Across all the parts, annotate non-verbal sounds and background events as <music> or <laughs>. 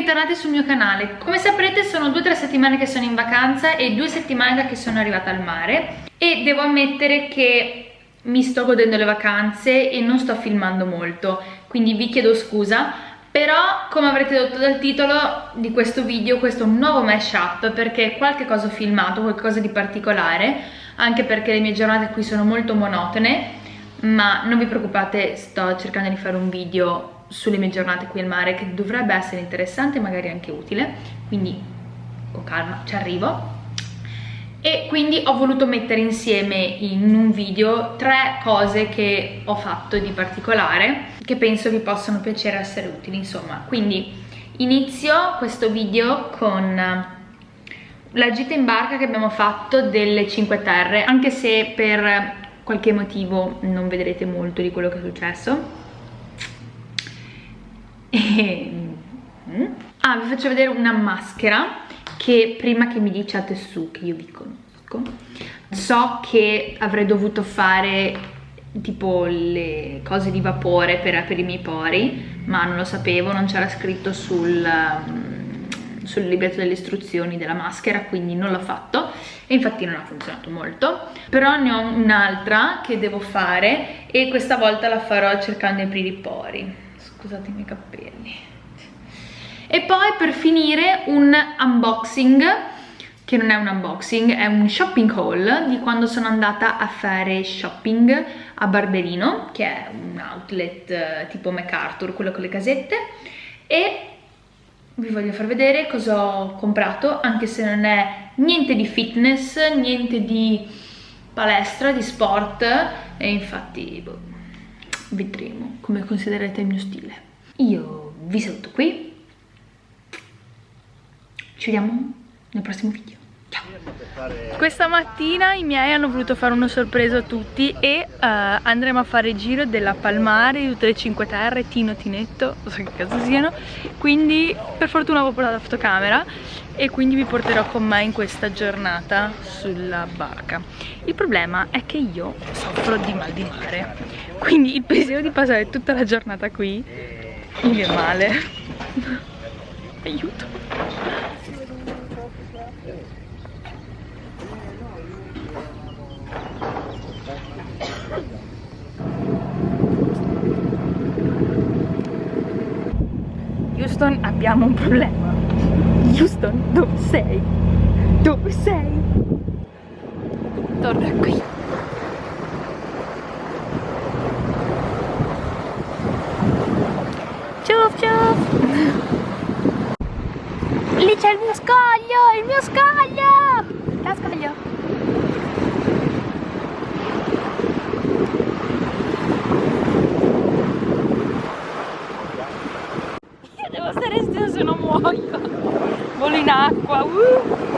ritornati sul mio canale. Come saprete sono due o tre settimane che sono in vacanza e due settimane che sono arrivata al mare e devo ammettere che mi sto godendo le vacanze e non sto filmando molto, quindi vi chiedo scusa, però come avrete detto dal titolo di questo video questo è un nuovo mashup perché qualche cosa ho filmato, qualcosa di particolare, anche perché le mie giornate qui sono molto monotone, ma non vi preoccupate, sto cercando di fare un video sulle mie giornate qui al mare che dovrebbe essere interessante e magari anche utile. Quindi con calma ci arrivo. E quindi ho voluto mettere insieme in un video tre cose che ho fatto di particolare che penso vi possano piacere essere utili insomma. Quindi inizio questo video con la gita in barca che abbiamo fatto delle 5 Terre anche se per qualche motivo non vedrete molto di quello che è successo e... Mm. Ah, vi faccio vedere una maschera che prima che mi diciate su che io vi conosco so che avrei dovuto fare tipo le cose di vapore per, per i miei pori ma non lo sapevo, non c'era scritto sul, um, sul libretto delle istruzioni della maschera quindi non l'ho fatto e infatti non ha funzionato molto però ne ho un'altra che devo fare e questa volta la farò cercando di aprire i pori scusate i miei capelli. E poi per finire un unboxing che non è un unboxing, è un shopping haul di quando sono andata a fare shopping a Barberino, che è un outlet eh, tipo MacArthur, quello con le casette, e vi voglio far vedere cosa ho comprato, anche se non è niente di fitness, niente di palestra, di sport, e infatti boh, vedremo come considerate il mio stile. Io vi saluto qui. Ci vediamo nel prossimo video questa mattina i miei hanno voluto fare una sorpresa a tutti e uh, andremo a fare il giro della Palmare, di tutte le 5 terre, Tino, Tinetto, non so che cazzo siano. Quindi per fortuna avevo portato la fotocamera e quindi vi porterò con me in questa giornata sulla barca. Il problema è che io soffro di mal di mare. Quindi il pensiero di passare tutta la giornata qui mi viene male. <laughs> Aiuto Houston abbiamo un problema Houston dove sei? dove sei? torna qui ciao ciao lì c'è il mio scoglio il mio scoglio la scoglio volo in acqua uh.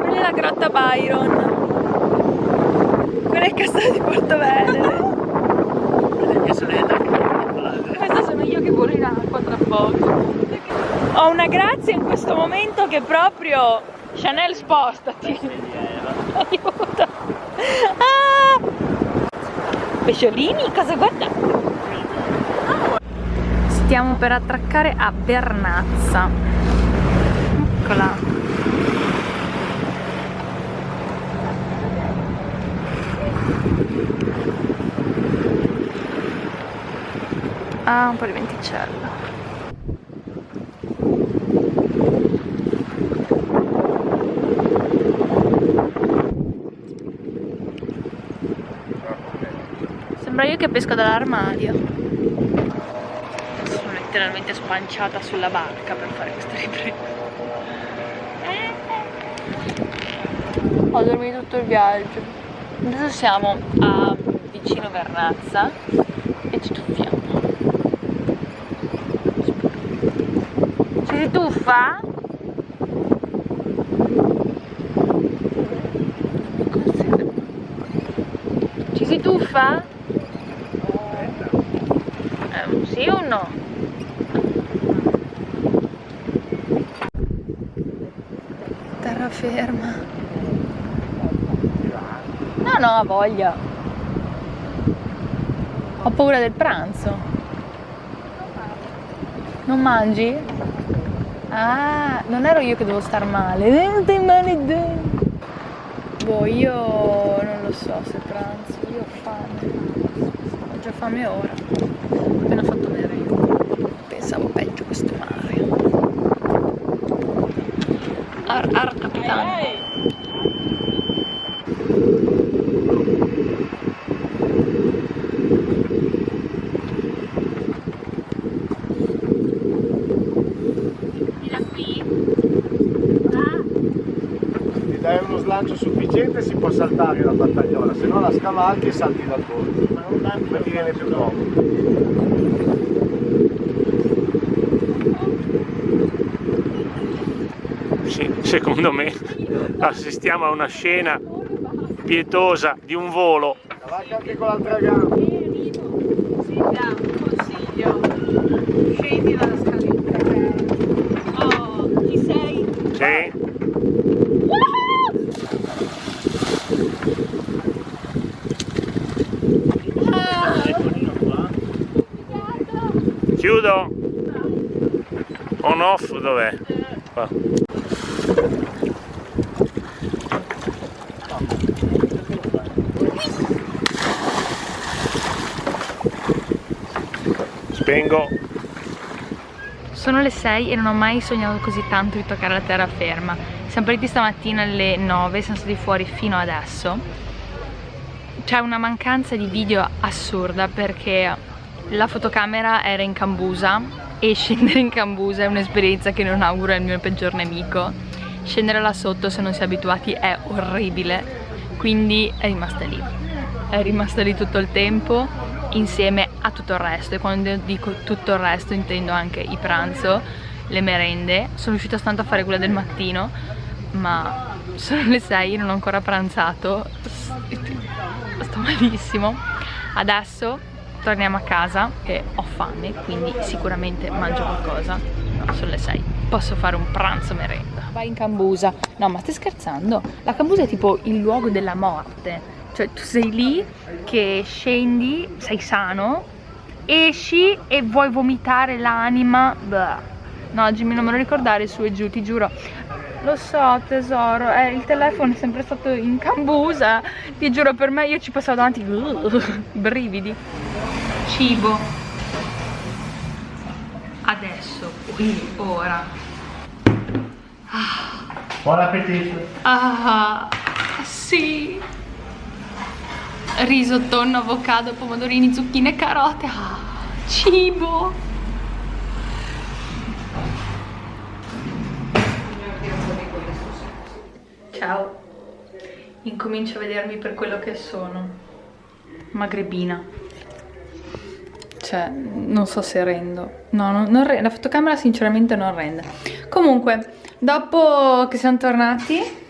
quella è la grotta Byron. Quella è il castello di Porto Venere. Questa sono io che volo in acqua tra poco. Ho una grazia in questo momento che proprio Chanel spostati aiuto ah! pesciolini? Cosa guardate stiamo per attraccare a Vernazza eccola. Ah un po' di venticello. Sembra io che pesco dall'armadio letteralmente spanciata sulla barca per fare questa ripresa ho dormito tutto il viaggio adesso siamo a vicino Vernazza e ci tuffiamo ci si tuffa? ci si tuffa? Eh, sì o no? Ferma no no voglia ho paura del pranzo Non mangi? Ah, non ero io che devo star male. Boh, io non lo so se pranzo, io ho fame. Ho già fame ora. Ho appena fatto merenda. Pensavo peggio questo mare. Ar, uno slancio sufficiente si può saltare la battagliola, se no la scavalchi e salti dal bordo, per viene più comodo. Sì, secondo me assistiamo a una scena pietosa di un volo. Avanti anche con l'altra gamba. Sì, un consiglio. Scendi dalla scaletta. Oh, chi sei? Sì? Chiudo? On off dov'è? Qua. Spengo. Sono le 6 e non ho mai sognato così tanto di toccare la terraferma. Siamo partiti stamattina alle 9, siamo stati fuori fino adesso. C'è una mancanza di video assurda perché la fotocamera era in Cambusa e scendere in Cambusa è un'esperienza che non auguro al mio peggior nemico. Scendere là sotto se non si è abituati è orribile, quindi è rimasta lì. È rimasta lì tutto il tempo insieme a tutto il resto e quando dico tutto il resto intendo anche il pranzo, le merende. Sono riuscita tanto a fare quella del mattino, ma sono le 6 non ho ancora pranzato, sto malissimo. Adesso torniamo a casa e ho fame, quindi sicuramente mangio qualcosa. No, sono le 6. Posso fare un pranzo merenda. Vai in Cambusa. No, ma stai scherzando? La Cambusa è tipo il luogo della morte. Cioè tu sei lì che scendi, sei sano, esci e vuoi vomitare l'anima. No, Jimmy non me lo ricordare su e giù, ti giuro. Lo so tesoro, eh, il telefono è sempre stato in cambusa, ti giuro per me io ci passavo davanti, uh, <laughs> brividi. Cibo. Adesso, qui, ora. Ah. Buon appetito! Ah, sì. Riso, tonno, avocado, pomodorini, zucchine carote. Ah, cibo. Ciao. Incomincio a vedermi per quello che sono. Magrebina. Cioè, non so se rendo. No, non, non rende. La fotocamera sinceramente non rende. Comunque, dopo che siamo tornati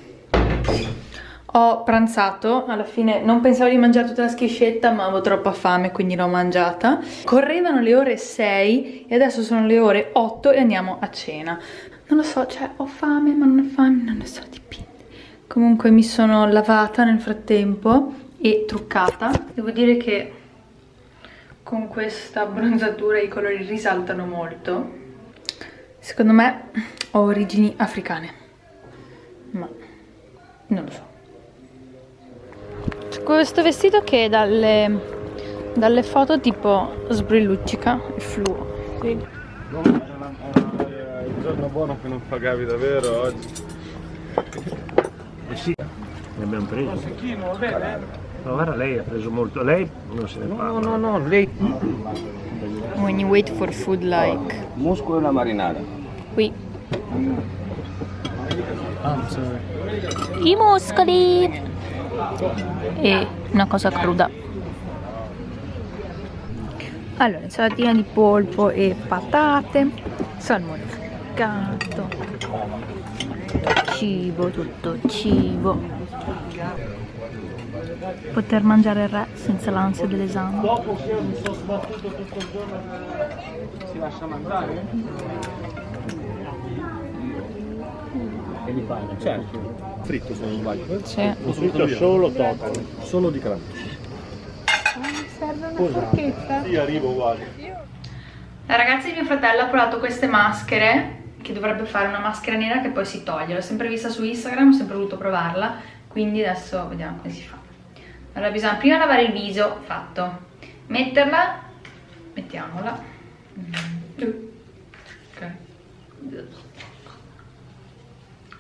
ho pranzato, alla fine non pensavo di mangiare tutta la schiscetta ma avevo troppa fame quindi l'ho mangiata. Correvano le ore 6 e adesso sono le ore 8 e andiamo a cena. Non lo so, cioè ho fame ma non ho fame, non ne so, dipende. Comunque mi sono lavata nel frattempo e truccata. Devo dire che con questa abbronzatura i colori risaltano molto. Secondo me ho origini africane, ma non lo so. Questo vestito che dalle, dalle foto tipo sbrilluccica e fluo. Sì. il giorno buono che non pagavi davvero oggi. Eh sì, ne abbiamo preso. Ma guarda, lei ha preso molto. Lei non se ne No, parla. no, no, lei... When you wait for food like Muscolo e una marinara. qui. Ah, I muscoli! E una cosa cruda. Allora, insalatina di polpo e patate, salmone fricato, cibo, tutto cibo. Poter mangiare il re senza l'ansia dell'esame. E li fai? Certo. Fritto se non sbaglio. Sì. Fritto solo topo. Solo di crema. Mi serve una forchetta. Sì, arrivo uguale. La ragazza di mio fratello ha provato queste maschere che dovrebbe fare una maschera nera che poi si toglie. L'ho sempre vista su Instagram, ho sempre voluto provarla, quindi adesso vediamo come si fa. Allora bisogna prima lavare il viso, fatto. Metterla, mettiamola. Ok.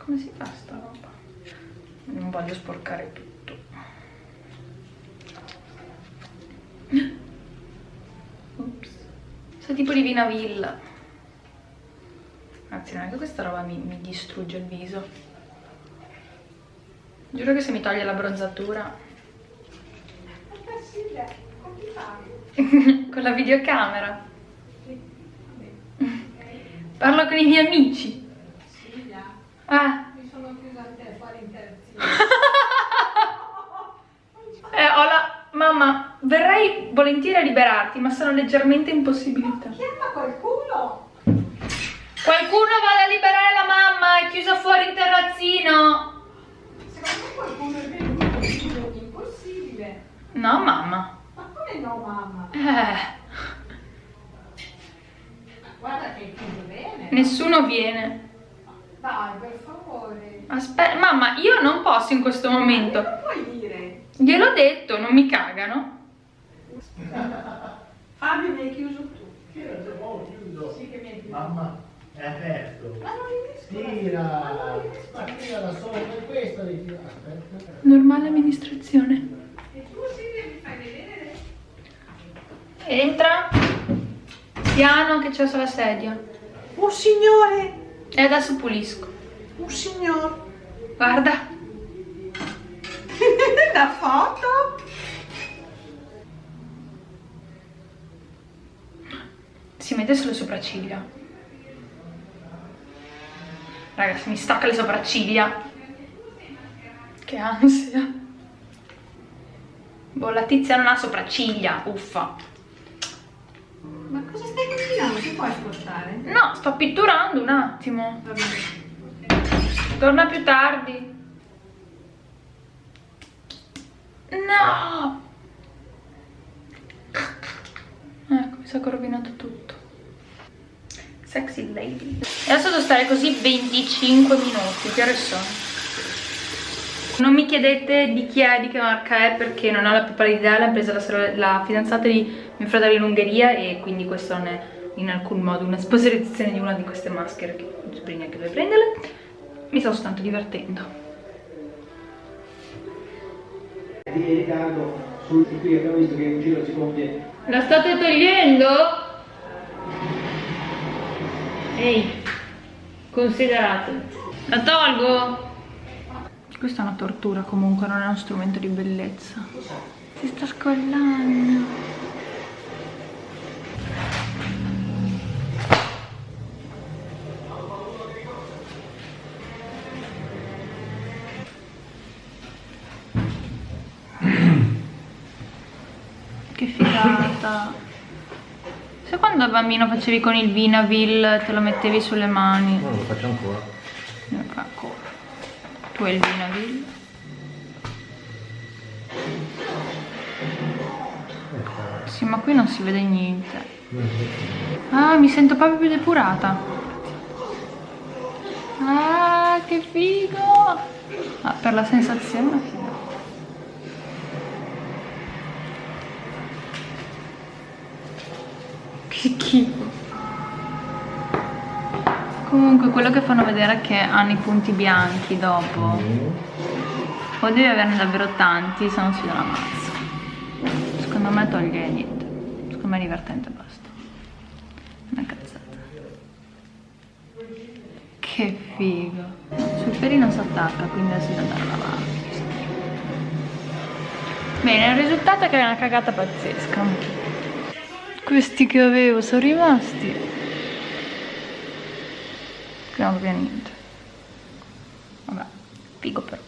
Come si fa sta roba? Non voglio sporcare tutto. Ops. Sa tipo di vinavilla. Anzi, neanche questa roba mi, mi distrugge il viso. Giuro che se mi toglie la bronzatura... <laughs> con la videocamera. Parlo con i miei amici. Ah. Mi sono chiusa a te, fuori interazione. <laughs> Eh, ho la... Mamma, verrei volentieri a liberarti, ma sono leggermente impossibilitata. Chiama qualcuno! Qualcuno vada a liberare la mamma, è chiusa fuori il terrazzino. Secondo me qualcuno è venuto, dico, impossibile. No, mamma. Ma come no, mamma? Eh, Guarda che è chiuso bene. nessuno viene. Dai, per favore. Aspetta, mamma, io non posso in questo momento. Che puoi dire? Gliel'ho detto, non mi cagano. <laughs> Fabio mi hai chiuso tu. Sì, Sì che mi hai chiuso. Mamma, è aperto. Ma non riesco. Tira, ma tira da sopra, per questo devi tirare. Aspetta. Normale amministrazione. E tu Silvia mi fai vedere? Entra. Piano che c'è sulla sedia. Un signore! E adesso pulisco. Un signore! Guarda. <laughs> La foto? Si mette sulle sopracciglia. Ragazzi, mi stacca le sopracciglia. Che ansia. Boh, la tizia non ha sopracciglia, uffa. Ma cosa puoi spostare? No, sto pitturando un attimo. Va bene. Torna più tardi. No! Ecco, mi sa che ho rovinato tutto. Sexy lady. E adesso devo stare così 25 minuti. Che ore sono? Non mi chiedete di chi è, di che marca è, perché non ho la più pallida idea. L'ha presa la, la fidanzata di mio fratello in Ungheria e quindi questo non è in alcun modo una sponsorizzazione di una di queste maschere che non saprei neanche dove prenderle. Mi sto soltanto divertendo. di ritardo sul qui abbiamo visto che in giro si compie La state togliendo? Ehi, considerate. La tolgo? Questa è una tortura comunque, non è uno strumento di bellezza. Si sta scollando. Figata. Sai quando da bambino facevi con il Vinavil, te lo mettevi sulle mani? Non lo faccio ancora. Ecco. Tu hai il Vinavil? Sì, ma qui non si vede niente. Ah, mi sento proprio più depurata. Ah, che figo! Ah, per la sensazione è figo. Che schifo. Comunque quello che fanno vedere è che hanno i punti bianchi dopo. O devi averne davvero tanti, se no si dà una mazza. Secondo me toglie niente. Secondo me è divertente basta. Una cazzata. Che figo. Sul peli non si attacca, quindi adesso devo andare a lavare. Bene, il risultato è che è una cagata pazzesca. Questi che avevo sono rimasti. Cambia niente. Vabbè, figo però.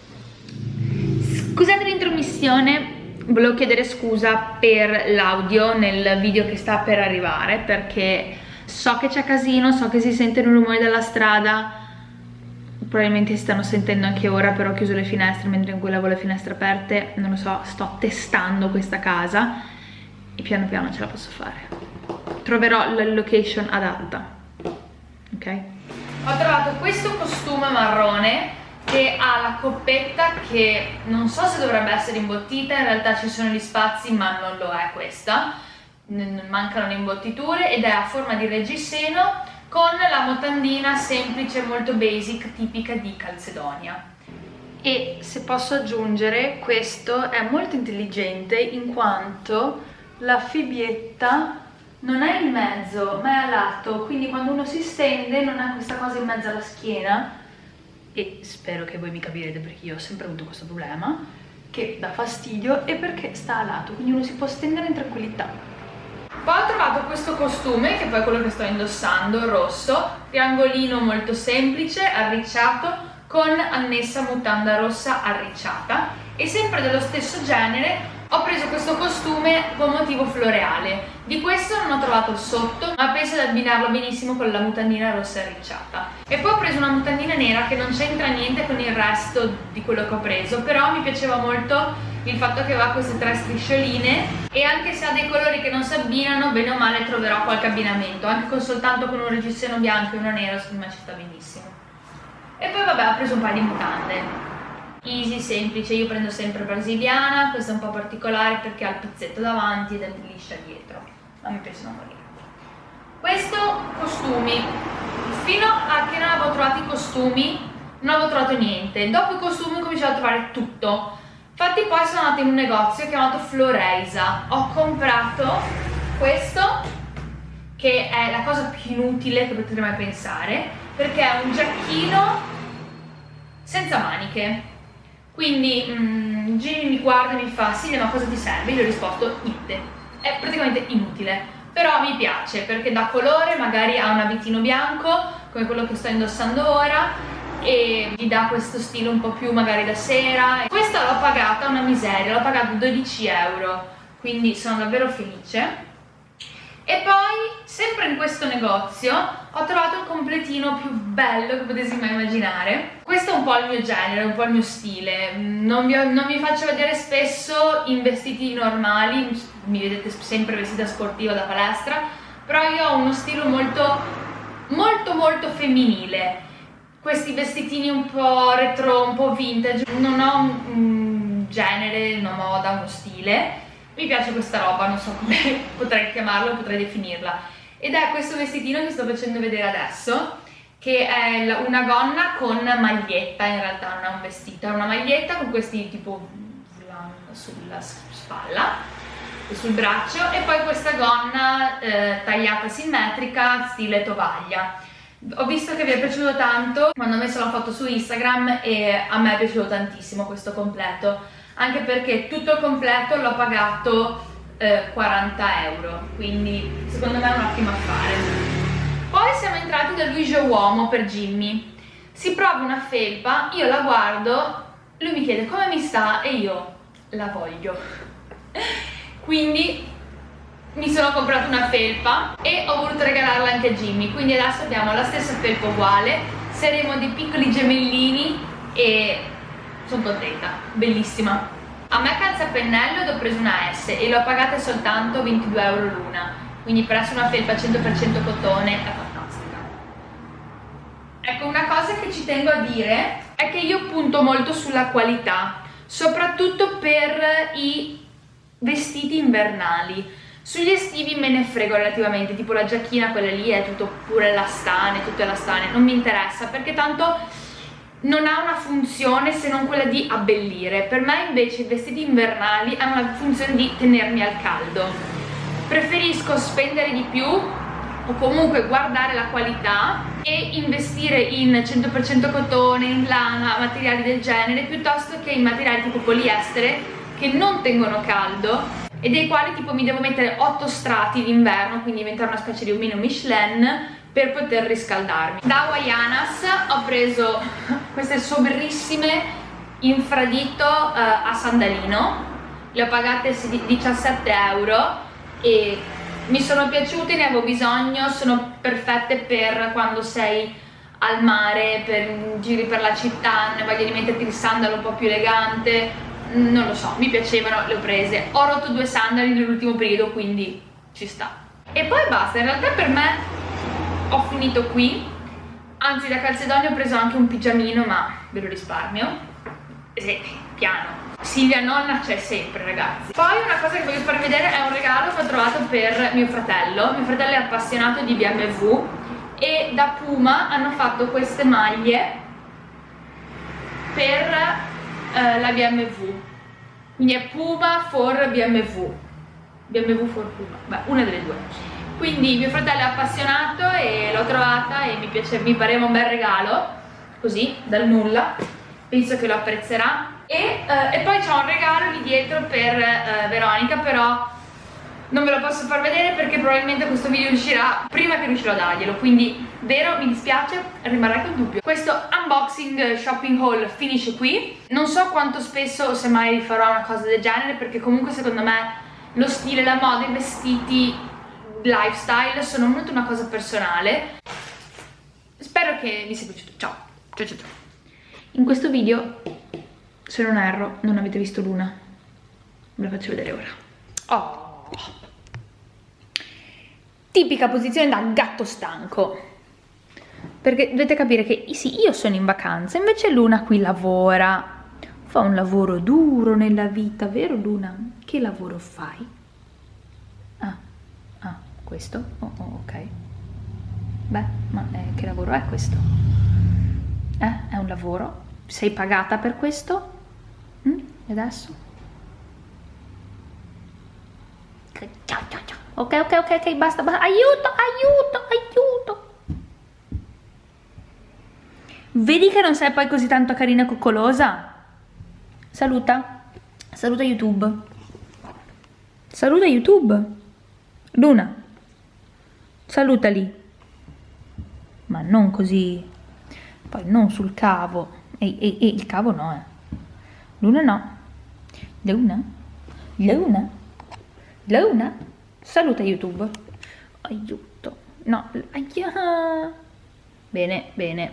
Scusate l'intromissione, volevo chiedere scusa per l'audio nel video che sta per arrivare perché so che c'è casino, so che si sentono i rumori della strada, probabilmente si stanno sentendo anche ora, però ho chiuso le finestre mentre in quella avevo le finestre aperte, non lo so, sto testando questa casa piano piano ce la posso fare. troverò la location adatta ok? Ho trovato questo costume marrone che ha la coppetta che non so se dovrebbe essere imbottita in realtà ci sono gli spazi ma non lo è questa. Mancano le imbottiture ed è a forma di reggiseno con la mutandina semplice molto basic tipica di Calcedonia e se posso aggiungere questo è molto intelligente in quanto la fibietta non è in mezzo ma è a lato quindi quando uno si stende non ha questa cosa in mezzo alla schiena. E spero che voi mi capirete perché io ho sempre avuto questo problema che dà fastidio e perché sta a lato quindi uno si può stendere in tranquillità. Poi ho trovato questo costume che poi è quello che sto indossando rosso triangolino molto semplice arricciato con annessa mutanda rossa arricciata e sempre dello stesso genere ho preso questo costume con motivo floreale. Di questo non ho trovato il sotto ma penso di abbinarlo benissimo con la mutandina rossa arricciata. E poi ho preso una mutandina nera che non c'entra niente con il resto di quello che ho preso però mi piaceva molto il fatto che aveva queste tre striscioline e anche se ha dei colori che non si abbinano bene o male troverò qualche abbinamento anche con soltanto con un reggiseno bianco e uno nero secondo me ci sta benissimo. E poi vabbè ho preso un paio di mutande easy, semplice, io prendo sempre brasiliana questa è un po' particolare perché ha il pizzetto davanti ed è liscia dietro ma mi piace da morire. Questo costumi. Fino a che non avevo trovato i costumi non avevo trovato niente. Dopo i costumi ho cominciato a trovare tutto. Infatti poi sono andata in un negozio chiamato Floreisa ho comprato questo che è la cosa più inutile che potete mai pensare perché è un giacchino senza maniche quindi mm, Jimmy mi guarda e mi fa sì ma cosa ti serve? io gli ho risposto niente. È praticamente inutile però mi piace perché dà colore magari ha un abitino bianco come quello che sto indossando ora e gli dà questo stile un po' più magari da sera. Questa l'ho pagata una miseria l'ho pagata 12 euro quindi sono davvero felice. E poi, sempre in questo negozio, ho trovato il completino più bello che potessi mai immaginare. Questo è un po' il mio genere, un po' il mio stile. Non vi, non vi faccio vedere spesso in vestiti normali, mi vedete sempre vestita sportiva da palestra, però io ho uno stile molto, molto, molto femminile. Questi vestitini un po' retro, un po' vintage, non ho un, un genere, una moda, uno stile mi piace questa roba, non so come <laughs> potrei chiamarla, potrei definirla ed è questo vestitino che sto facendo vedere adesso che è una gonna con maglietta, in realtà non è un vestito, è una maglietta con questi tipo sulla spalla e sul braccio e poi questa gonna eh, tagliata simmetrica stile tovaglia. Ho visto che vi è piaciuto tanto quando ho messo la foto su Instagram e a me è piaciuto tantissimo questo completo. Anche perché tutto il completo l'ho pagato eh, 40 euro quindi secondo me è un ottimo affare. Poi siamo entrati da Luigi Uomo per Jimmy. Si prova una felpa, io la guardo lui mi chiede come mi sta? E io la voglio. <laughs> Quindi mi sono comprata una felpa e ho voluto regalarla anche a Jimmy. Quindi adesso abbiamo la stessa felpa uguale saremo dei piccoli gemellini e sono contenta, bellissima. A me calza pennello ed ho preso una S e l'ho pagata soltanto 22 euro l'una, quindi per essere una felpa 100% cotone è fantastica. Ecco, una cosa che ci tengo a dire è che io punto molto sulla qualità, soprattutto per i vestiti invernali. Sugli estivi me ne frego relativamente, tipo la giacchina, quella lì è tutto pure elastane, tutto elastane, non mi interessa perché tanto non ha una funzione se non quella di abbellire per me invece i vestiti invernali hanno la funzione di tenermi al caldo preferisco spendere di più o comunque guardare la qualità e investire in 100% cotone, in lana, materiali del genere piuttosto che in materiali tipo poliestere che non tengono caldo e dei quali tipo mi devo mettere 8 strati d'inverno quindi diventare una specie di omino Michelin per poter riscaldarmi. Da Hawaianas ho preso queste sobrissime infradito uh, a sandalino, le ho pagate 17 euro e mi sono piaciute, ne avevo bisogno, sono perfette per quando sei al mare, per giri per la città, ne voglio di metterti il sandalo un po' più elegante, non lo so, mi piacevano, le ho prese. Ho rotto due sandali nell'ultimo periodo, quindi ci sta. e poi basta in realtà per me ho finito qui anzi da Calzedonia ho preso anche un pigiamino ma ve lo risparmio. Sì, piano. Silvia nonna c'è sempre ragazzi. Poi una cosa che voglio farvi vedere è un regalo che ho trovato per mio fratello. Mio fratello è appassionato di BMW e da Puma hanno fatto queste maglie per eh, la BMW quindi è Puma for BMW BMW for Puma, beh una delle due quindi mio fratello è appassionato e l'ho trovata e mi, piace, mi pareva un bel regalo così dal nulla. Penso che lo apprezzerà. E, eh, e poi c'è un regalo lì dietro per eh, Veronica però non ve lo posso far vedere perché probabilmente questo video uscirà prima che riuscirò a darglielo. Quindi vero? Mi dispiace. Rimarrà col dubbio. Questo unboxing shopping haul finisce qui. Non so quanto spesso o se mai rifarò una cosa del genere perché comunque secondo me lo stile, la moda, i vestiti lifestyle sono molto una cosa personale. Spero che vi sia piaciuto. Ciao. Ciao ciao, ciao. in questo video se non erro non avete visto l'una. Ve la faccio vedere ora. Oh. Tipica posizione da gatto stanco. Perché dovete capire che sì, io sono in vacanza invece Luna qui lavora. Fa un lavoro duro nella vita vero Luna? che lavoro fai? Questo? Oh, oh, ok beh, ma eh, che lavoro è questo? eh, è un lavoro? sei pagata per questo? Mm? e adesso? Ok, ok, ok, ok, basta, basta. Aiuto, aiuto, aiuto. Vedi che non sei poi così tanto carina e coccolosa? Saluta. Saluta YouTube. Saluta YouTube. Luna. Salutali. Ma non così. Poi non sul cavo. Ehi, ehi, ehi, il cavo no, eh. Luna no. Luna. Luna. Luna, saluta YouTube. Aiuto. No, aia. Bene, bene.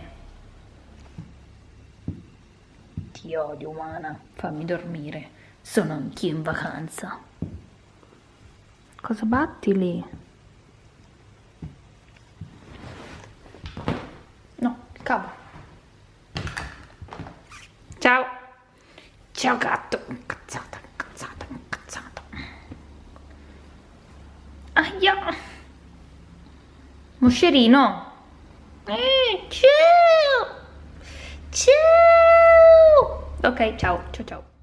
Ti odio, umana. Fammi dormire. Sono anch'io in vacanza. Cosa batti lì? No, il cavo. Ciao. Ciao gatto. Incazzata. Aia. Moscerino. Eh, ciao. Ciao. Ok, ciao, ciao, ciao.